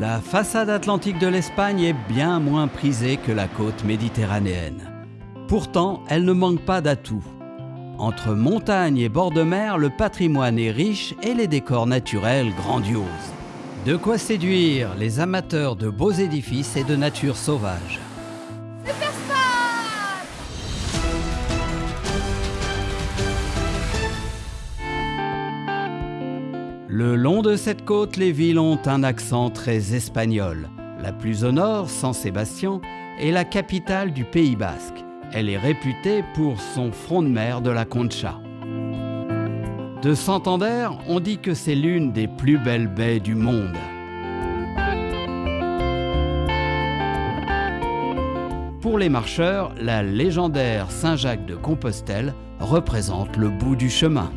La façade atlantique de l'Espagne est bien moins prisée que la côte méditerranéenne. Pourtant, elle ne manque pas d'atouts. Entre montagnes et bords de mer, le patrimoine est riche et les décors naturels grandioses. De quoi séduire les amateurs de beaux édifices et de nature sauvage. Le long de cette côte, les villes ont un accent très espagnol. La plus au nord, San Sébastien, est la capitale du Pays basque. Elle est réputée pour son front de mer de la Concha. De Santander, on dit que c'est l'une des plus belles baies du monde. Pour les marcheurs, la légendaire Saint-Jacques de Compostelle représente le bout du chemin.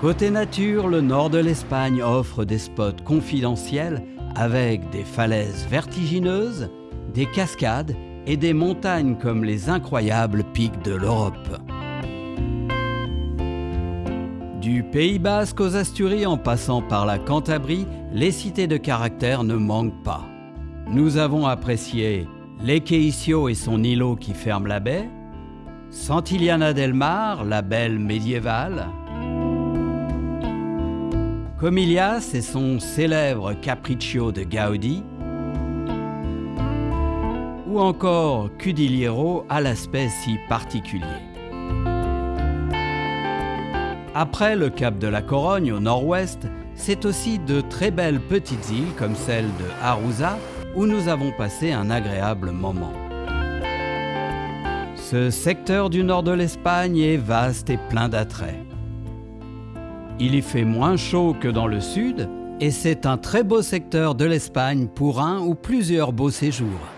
Côté nature, le nord de l'Espagne offre des spots confidentiels avec des falaises vertigineuses, des cascades et des montagnes comme les incroyables pics de l'Europe. Du Pays basque aux Asturies en passant par la Cantabrie, les cités de caractère ne manquent pas. Nous avons apprécié l'Equeicio et son îlot qui ferme la baie, Santillana del Mar, la belle médiévale, Comilias et son célèbre Capriccio de Gaudi, ou encore Cudiliero à l'aspect si particulier. Après le cap de la Corogne au nord-ouest, c'est aussi de très belles petites îles comme celle de Arousa où nous avons passé un agréable moment. Ce secteur du nord de l'Espagne est vaste et plein d'attraits. Il y fait moins chaud que dans le sud et c'est un très beau secteur de l'Espagne pour un ou plusieurs beaux séjours.